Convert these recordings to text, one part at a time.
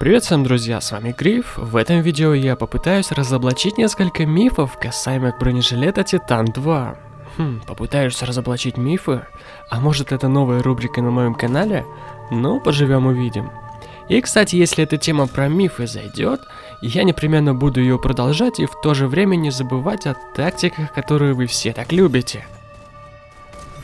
Привет всем, друзья, с вами Гриф. В этом видео я попытаюсь разоблачить несколько мифов касаемо бронежилета Титан 2. Хм, попытаюсь разоблачить мифы? А может это новая рубрика на моем канале? Ну, поживем увидим. И, кстати, если эта тема про мифы зайдет, я непременно буду ее продолжать и в то же время не забывать о тактиках, которые вы все так любите.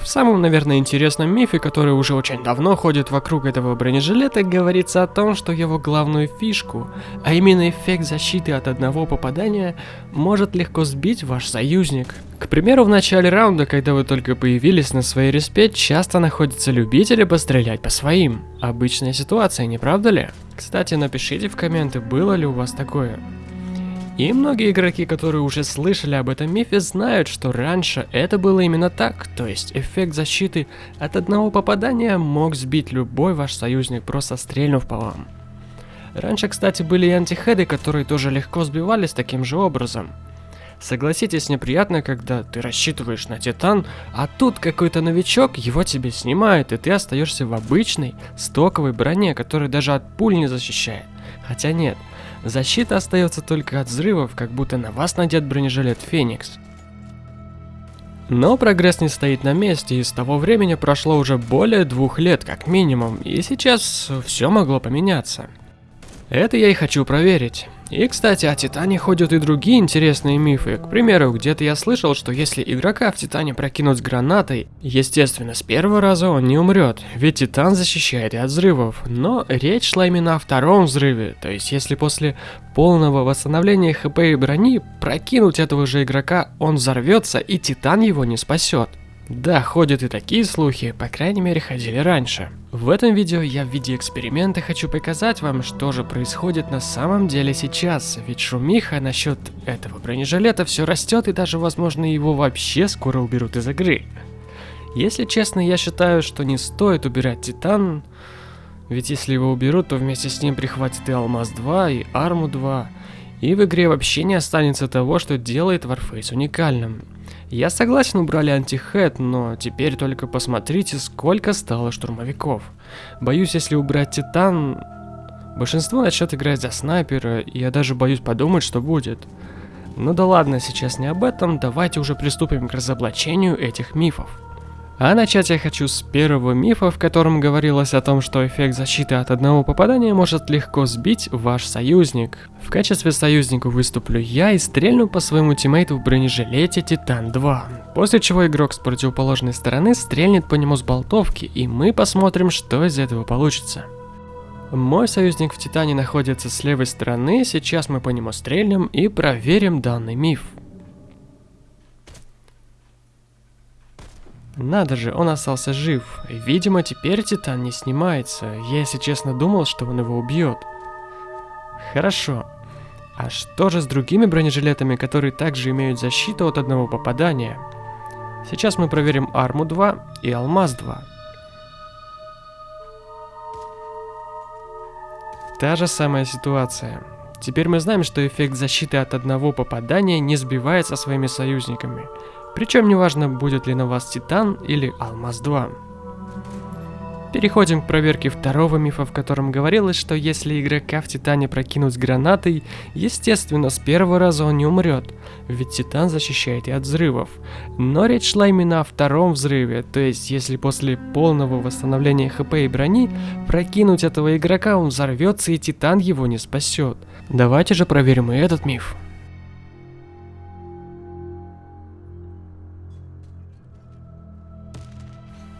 В самом, наверное, интересном мифе, который уже очень давно ходит вокруг этого бронежилета, говорится о том, что его главную фишку, а именно эффект защиты от одного попадания, может легко сбить ваш союзник. К примеру, в начале раунда, когда вы только появились на своей респе, часто находятся любители пострелять по своим. Обычная ситуация, не правда ли? Кстати, напишите в комменты, было ли у вас такое. И многие игроки, которые уже слышали об этом мифе, знают, что раньше это было именно так, то есть эффект защиты от одного попадания мог сбить любой ваш союзник, просто стрельнув по вам. Раньше, кстати, были и антихеды, которые тоже легко сбивались таким же образом. Согласитесь, неприятно, когда ты рассчитываешь на Титан, а тут какой-то новичок его тебе снимает, и ты остаешься в обычной, стоковой броне, которая даже от пуль не защищает. Хотя нет, Защита остается только от взрывов, как будто на вас надет бронежилет Феникс. Но прогресс не стоит на месте, и с того времени прошло уже более двух лет как минимум, и сейчас все могло поменяться. Это я и хочу проверить. И, кстати, о Титане ходят и другие интересные мифы. К примеру, где-то я слышал, что если игрока в Титане прокинуть гранатой, естественно, с первого раза он не умрет, ведь Титан защищает и от взрывов. Но речь шла именно о втором взрыве, то есть если после полного восстановления хп и брони прокинуть этого же игрока, он взорвется и Титан его не спасет. Да, ходят и такие слухи, по крайней мере ходили раньше. В этом видео я в виде эксперимента хочу показать вам, что же происходит на самом деле сейчас, ведь шумиха насчет этого бронежилета все растет и даже возможно его вообще скоро уберут из игры. Если честно, я считаю, что не стоит убирать Титан, ведь если его уберут, то вместе с ним прихватит и Алмаз 2, и Арму 2, и в игре вообще не останется того, что делает Warface уникальным. Я согласен, убрали антихэт, но теперь только посмотрите, сколько стало штурмовиков. Боюсь, если убрать Титан, большинство начнет играть за снайпера, и я даже боюсь подумать, что будет. Ну да ладно, сейчас не об этом, давайте уже приступим к разоблачению этих мифов. А начать я хочу с первого мифа, в котором говорилось о том, что эффект защиты от одного попадания может легко сбить ваш союзник. В качестве союзника выступлю я и стрельну по своему тиммейту в бронежилете Титан 2. После чего игрок с противоположной стороны стрельнет по нему с болтовки, и мы посмотрим, что из этого получится. Мой союзник в Титане находится с левой стороны, сейчас мы по нему стрельнем и проверим данный миф. Надо же, он остался жив. Видимо, теперь Титан не снимается. Я, если честно, думал, что он его убьет. Хорошо. А что же с другими бронежилетами, которые также имеют защиту от одного попадания? Сейчас мы проверим Арму 2 и Алмаз 2. Та же самая ситуация. Теперь мы знаем, что эффект защиты от одного попадания не сбивается своими союзниками. Причем неважно, будет ли на вас Титан или Алмаз 2. Переходим к проверке второго мифа, в котором говорилось, что если игрока в Титане прокинуть гранатой, естественно, с первого раза он не умрет, ведь Титан защищает и от взрывов. Но речь шла именно о втором взрыве, то есть если после полного восстановления хп и брони прокинуть этого игрока, он взорвется и Титан его не спасет. Давайте же проверим и этот миф.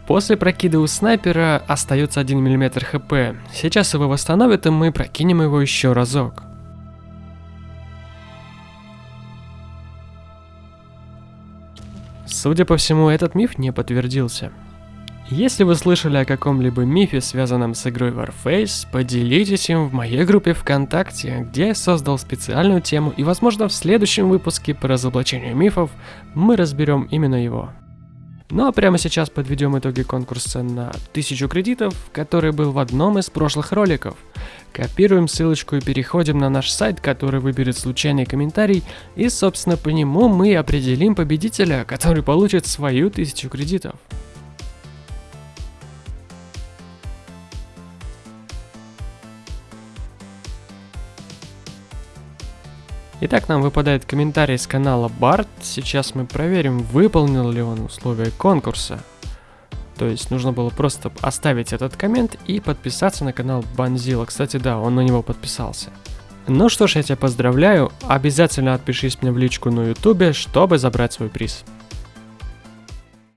После прокида у снайпера остается 1 мм хп. Сейчас его восстановят и мы прокинем его еще разок. Судя по всему, этот миф не подтвердился. Если вы слышали о каком-либо мифе, связанном с игрой Warface, поделитесь им в моей группе ВКонтакте, где я создал специальную тему и возможно в следующем выпуске по разоблачению мифов мы разберем именно его. Ну а прямо сейчас подведем итоги конкурса на 1000 кредитов, который был в одном из прошлых роликов. Копируем ссылочку и переходим на наш сайт, который выберет случайный комментарий, и собственно по нему мы определим победителя, который получит свою 1000 кредитов. Итак, нам выпадает комментарий с канала Барт. Сейчас мы проверим, выполнил ли он условия конкурса. То есть нужно было просто оставить этот коммент и подписаться на канал Банзила. Кстати, да, он на него подписался. Ну что ж, я тебя поздравляю. Обязательно отпишись мне в личку на ютубе, чтобы забрать свой приз.